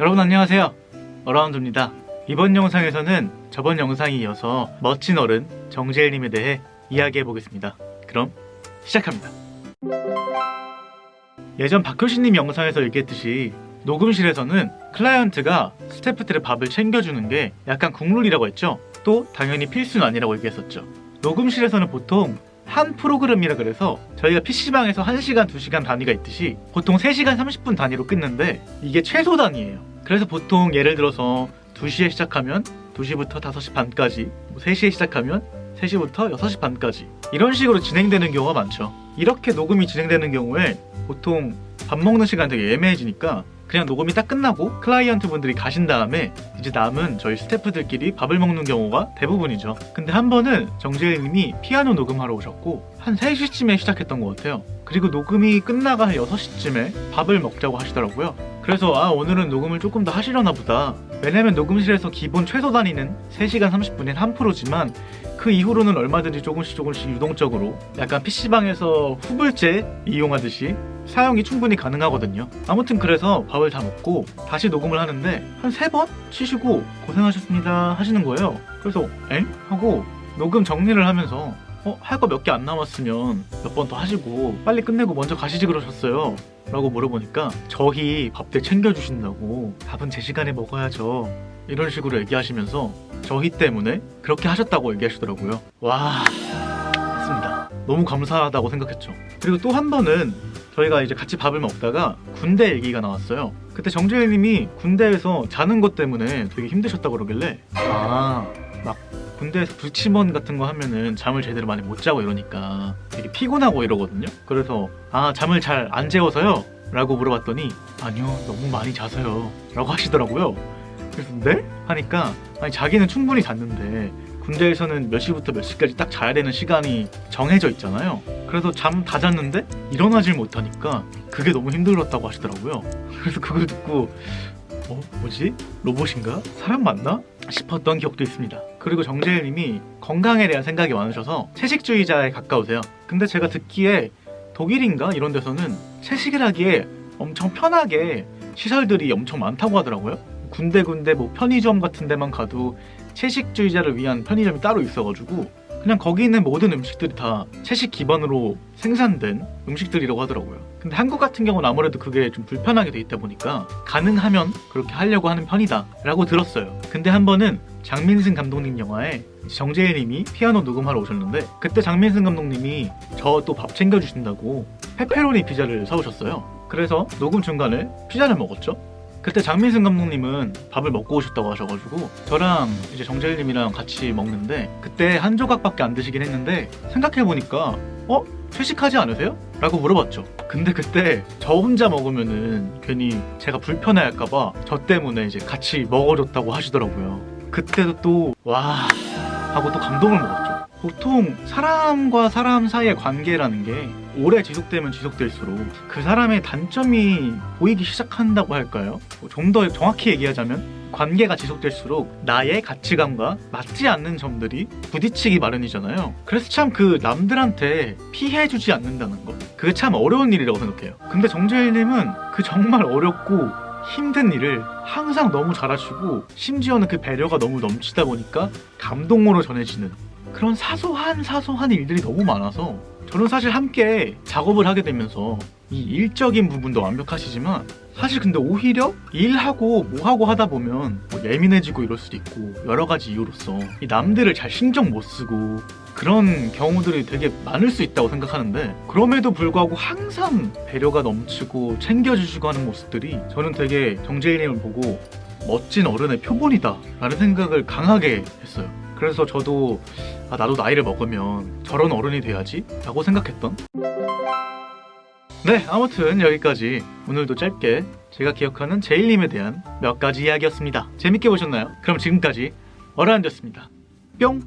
여러분 안녕하세요. 어라운드입니다. 이번 영상에서는 저번 영상에 이어서 멋진 어른 정재일님에 대해 이야기해 보겠습니다. 그럼 시작합니다. 예전 박효신님 영상에서 얘기했듯이 녹음실에서는 클라이언트가 스태프들의 밥을 챙겨주는 게 약간 국룰이라고 했죠? 또 당연히 필수는 아니라고 얘기했었죠. 녹음실에서는 보통 한 프로그램이라 그래서 저희가 PC방에서 1시간, 2시간 단위가 있듯이 보통 3시간 30분 단위로 끊는데 이게 최소 단위예요 그래서 보통 예를 들어서 2시에 시작하면 2시부터 5시 반까지 3시에 시작하면 3시부터 6시 반까지. 이런 식으로 진행되는 경우가 많죠. 이렇게 녹음이 진행되는 경우에 보통 밥 먹는 시간 되게 애매해지니까 그냥 녹음이 딱 끝나고 클라이언트 분들이 가신 다음에 이제 남은 저희 스태프들끼리 밥을 먹는 경우가 대부분이죠. 근데 한 번은 정재일님이 피아노 녹음하러 오셨고 한 3시쯤에 시작했던 것 같아요. 그리고 녹음이 끝나가 한 6시쯤에 밥을 먹자고 하시더라고요 그래서 아 오늘은 녹음을 조금 더 하시려나 보다 왜냐면 녹음실에서 기본 최소 단위는 3시간 30분인 한 프로지만 그 이후로는 얼마든지 조금씩 조금씩 유동적으로 약간 PC방에서 후불제 이용하듯이 사용이 충분히 가능하거든요 아무튼 그래서 밥을 다 먹고 다시 녹음을 하는데 한 세 번 치시고 고생하셨습니다 하시는 거예요 그래서 엥? 하고 녹음 정리를 하면서 어? 할 거 몇 개 안 남았으면 몇 번 더 하시고 빨리 끝내고 먼저 가시지 그러셨어요 라고 물어보니까 저희 밥들 챙겨주신다고 밥은 제 시간에 먹어야죠. 이런 식으로 얘기하시면서 저희 때문에 그렇게 하셨다고 얘기하시더라고요. 와 맞습니다. 너무 감사하다고 생각했죠. 그리고 또 한 번은 저희가 이제 같이 밥을 먹다가 군대 얘기가 나왔어요. 그때 정재일님이 군대에서 자는 것 때문에 되게 힘드셨다고 그러길래 아막 군대에서 불침원 같은 거 하면은 잠을 제대로 많이 못 자고 이러니까 되게 피곤하고 이러거든요 그래서 아 잠을 잘 안 재워서요? 라고 물어봤더니 아니요 너무 많이 자서요 라고 하시더라고요 그래서 네? 하니까 아니 자기는 충분히 잤는데 군대에서는 몇 시부터 몇 시까지 딱 자야 되는 시간이 정해져 있잖아요 그래서 잠 다 잤는데 일어나질 못하니까 그게 너무 힘들었다고 하시더라고요 그래서 그걸 듣고 어? 뭐지? 로봇인가? 사람 맞나? 싶었던 기억도 있습니다 그리고 정재일님이 건강에 대한 생각이 많으셔서 채식주의자에 가까우세요. 근데 제가 듣기에 독일인가? 이런 데서는 채식을 하기에 엄청 편하게 시설들이 엄청 많다고 하더라고요. 군데군데 뭐 편의점 같은 데만 가도 채식주의자를 위한 편의점이 따로 있어가지고 그냥 거기 있는 모든 음식들이 다 채식 기반으로 생산된 음식들이라고 하더라고요. 근데 한국 같은 경우는 아무래도 그게 좀 불편하게 돼 있다 보니까 가능하면 그렇게 하려고 하는 편이다 라고 들었어요. 근데 한 번은 장민승 감독님 영화에 정재일 님이 피아노 녹음하러 오셨는데 그때 장민승 감독님이 저 또 밥 챙겨주신다고 페페로니 피자를 사오셨어요 그래서 녹음 중간에 피자를 먹었죠 그때 장민승 감독님은 밥을 먹고 오셨다고 하셔가지고 저랑 이제 정재일님이랑 같이 먹는데 그때 한 조각밖에 안 드시긴 했는데 생각해보니까 어? 채식하지 않으세요? 라고 물어봤죠 근데 그때 저 혼자 먹으면은 괜히 제가 불편해할까봐 저 때문에 이제 같이 먹어줬다고 하시더라고요 그때도 또 와 하고 또 감동을 먹었죠. 보통 사람과 사람 사이의 관계라는 게 오래 지속되면 지속될수록 그 사람의 단점이 보이기 시작한다고 할까요? 뭐좀더 정확히 얘기하자면 관계가 지속될수록 나의 가치관과 맞지 않는 점들이 부딪히기 마련이잖아요. 그래서 참 그 남들한테 피해주지 않는다는 것 그게 참 어려운 일이라고 생각해요. 근데 정재일님은 그 정말 어렵고 힘든 일을 항상 너무 잘하시고 심지어는 그 배려가 너무 넘치다 보니까 감동으로 전해지는 그런 사소한 사소한 일들이 너무 많아서 저는 사실 함께 작업을 하게 되면서 이 일적인 부분도 완벽하시지만 사실 근데 오히려 일하고 뭐하고 하다 보면 뭐 예민해지고 이럴 수도 있고 여러 가지 이유로서 이 남들을 잘 신경 못 쓰고 그런 경우들이 되게 많을 수 있다고 생각하는데 그럼에도 불구하고 항상 배려가 넘치고 챙겨주시고 하는 모습들이 저는 되게 정재일님을 보고 멋진 어른의 표본이다 라는 생각을 강하게 했어요 그래서 저도 아, 나도 나이를 먹으면 저런 어른이 돼야지? 라고 생각했던. 네 아무튼 여기까지. 오늘도 짧게 제가 기억하는 제일님에 대한 몇 가지 이야기였습니다. 재밌게 보셨나요? 그럼 지금까지 어라운드였습니다. 뿅